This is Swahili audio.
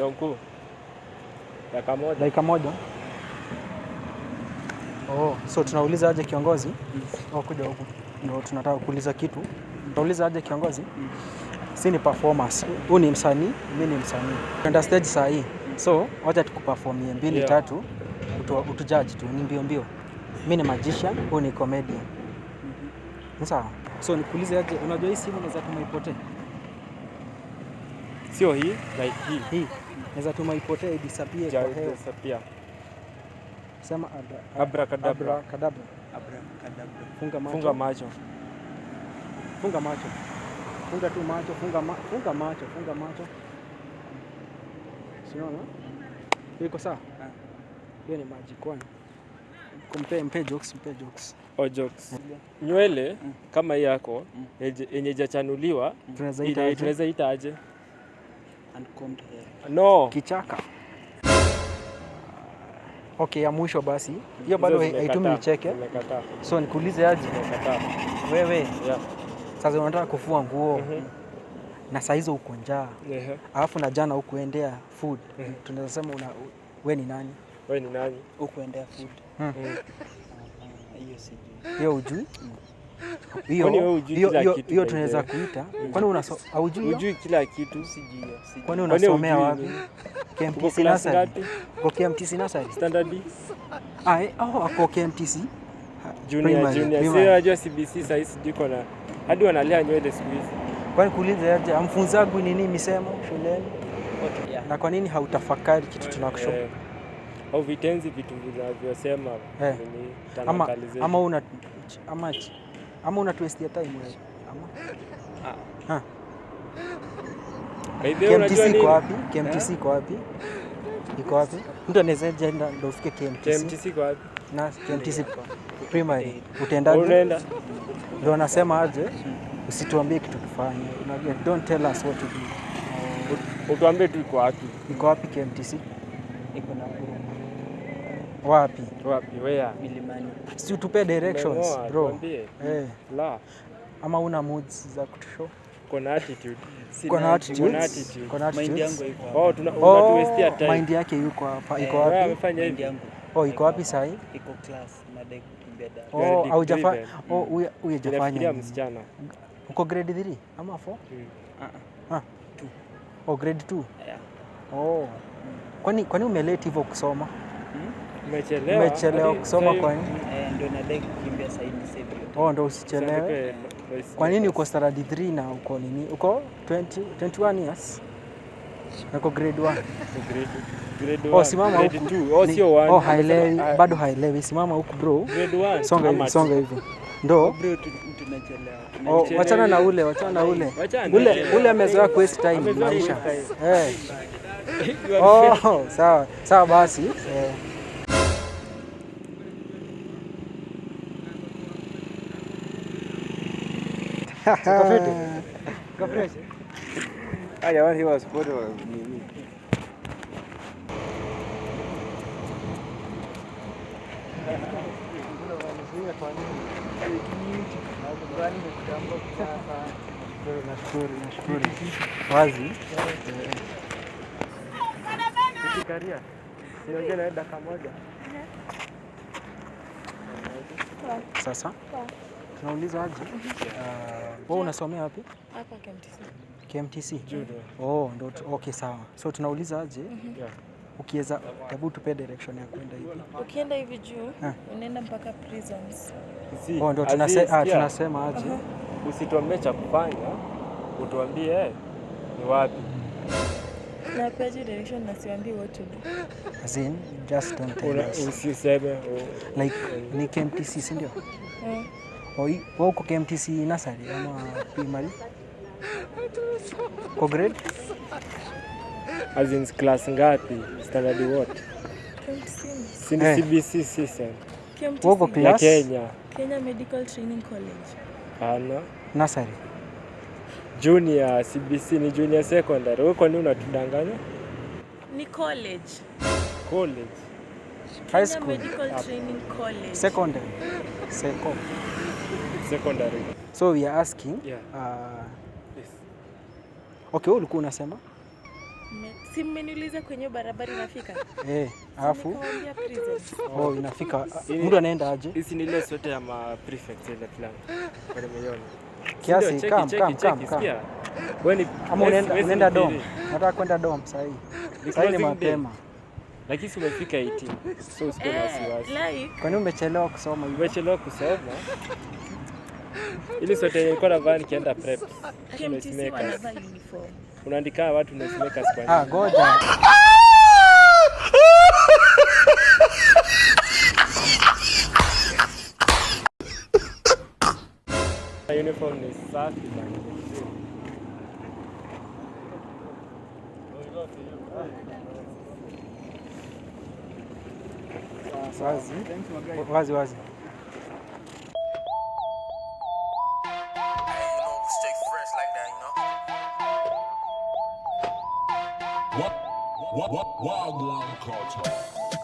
Yonku. Dakika moja. dakika moja. Oh, so tunauliza aje kiongozi? Oh, kuja huku. Ndio tunataka kuuliza kitu. Tunauliza aje kiongozi? Mm. Si ni performance. Huu ni msanii, mimi ni msanii. Tuenda stage saa hii. So, wacha tukuperformie mbili Yeah. tatu. Utu, utujudge tu ni mbio mbio. Mimi ni magician, huu ni comedian. Mm -hmm. Sawa. So nikuulize aje, unajua hii simu unaweza tuma ipotee? Sio hii, like hii. Hii naweza tuma ipotee disappear kwa hewa. disappear. Sema abra, Abracadabra. abracadabra. Funga macho. Funga macho. Funga macho. Funga tu macho, funga, ma funga macho, funga macho. Siona? Iko sawa? Hiyo ni maji kwani. Kumpe mpe jokes, mpe jokes. Oh, jokes. Nywele kama hii yako yenye- jachanuliwa ijachanuliwa Tunaweza ita aje? Aje? Uncombed hair. No. kichaka. Okay, ya mwisho basi. Hiyo bado haitumi nicheke. zimekataa, So nikuulize aje? Wewe Yeah. sasa unataka kufua nguo Mm -hmm. na saa hizo uko njaa. Yeah. Alafu na jana ukuendea food. Mhm. Tunaweza sema una we ni nani? Wewe ni nani? Ukuendea food. Mm. Ah, Hiyo sijui. Hiyo ujui? Mm. Hiyo tunaweza kuita. Kwani haujui? Hujui kila kitu. Kwani unasomea wapi? KMTC nasari nursery. Uko KMTC nursery? Standard Ah, eh, oh, ako KMTC. junior junior. Sio Si unajua CBC sasa sijui kona hadi wanalea nywele siku hizi. Kwani kuuliza aje amfunzagu nini misemo shuleni? Okay, yeah. Na kwa nini hautafakari kitu tunakushauri? Yeah au vitenzi vitu vinavyosema Eh. nini ama ama una ama ama una twist ya time wewe. Ama. Unajua KMTC iko wapi? KMTC iko wapi? Iko wapi? Mtu anaweza jenda ndio ufike KMTC KMTC kwa wapi? na KMTC primary. Utaendaje? Unaenda? ndio anasema aje? Usituambie kitu kufanya. unajua don't tell us what to do. Utuambie tu iko wapi? iko wapi KMTC Iko na Nakuru. Wapi Wapi? Where? Milimani. si utupe directions bro eh La, ama una moods za kutushow Kona attitude. Kuna attitude. Kona attitude. kuna Mind attitudes yangu iko. Oh, tuna Oh, unatuwestia time. mind yake yuko hapa. Iko Eh, Wewe wapi? amefanya Mind hivi. yangu. Oh, iko wapi sahi? Iko class. Kukimbia dada. Oh, oh, hajafanya. Inafikiria nini? msichana. Uko grade 3 ama 4? Mm. Ah, 2. Oh, grade 2. Yeah. Oh. Kwani kwani hivyo kusoma? Umechelewa. Kusoma kwa nini? Oh, ndo usichelewe. Kwa nini uko standard 3 na uko nini? Uko 20 21 years? Na uko grade 1. Grade- grade Oh, simama huku. Oh, sio. Oh, bado haelewi. Simama huku bro. grade. Songa hivi, songa hivi. Ndo Bro, tu- tunachelewa. Oh, Tunachelewa. wachana na ule, wachana na ule. Ule ule amezoea kuwaste time maisha. Eh. Oh, sawa sawa basi eh. Jamani? Nashukuru, nashukuru. Wazi. Karia. Siongee na dakika moja. Sasa tunauliza aje? Wewe unasomea wapi? Hapa KMTC. KMTC. Judo. Oh, ndo okay sawa. So tunauliza aje? Mm Yeah. Ukiweza hebu tupe direction ya kwenda hivi. Ukienda hivi juu Ah. unaenda mpaka prisons. Si, Oh, ndo tunase, ah, tunasema aje? Uh -huh. Usituambie cha kufanya, utuambie eh, ni wapi. Na peji direction na siambii what to do. As in, just don't tell us. Usiseme Like ni KMTC, si ndio? Wewe uko KMTC nasari ama primary? Kwa grade? as in class ngapi? Standard what? Si ni Eh. CBC system KMTC. Wewe uko ya class Kenya. Kenya Medical Training College. Ana Nasari. junior CBC ni junior secondary. Wewe kwa nini unatudanganya? Ni college. College. High school, Medical Training College. secondary, seco. Secondary. So we are asking Yeah. uh, Yes. okay, wewe ulikuwa unasema Si mmeniuliza kwenye barabara inafika? Eh, alafu oh, inafika mtu anaenda aje Hizi ni ile sweta ya ma prefect ile fulani. Kwa nimeiona. kiasi kam kam kam kam. Wewe ni ama unaenda unaenda dom nataka kwenda dom sasa hivi, sasa ni mapema Lakini si umefika 18. So usikuwe na Eh, wasiwasi. umechelewa kusoma Umechelewa kusoma. Ili sote yenye nilikuwa navaa nikienda prep. Uniform. Unaandika watu noise makers nini? ah goja Uniform ni safi bana. wazi wazi wazi Wagwan Culture.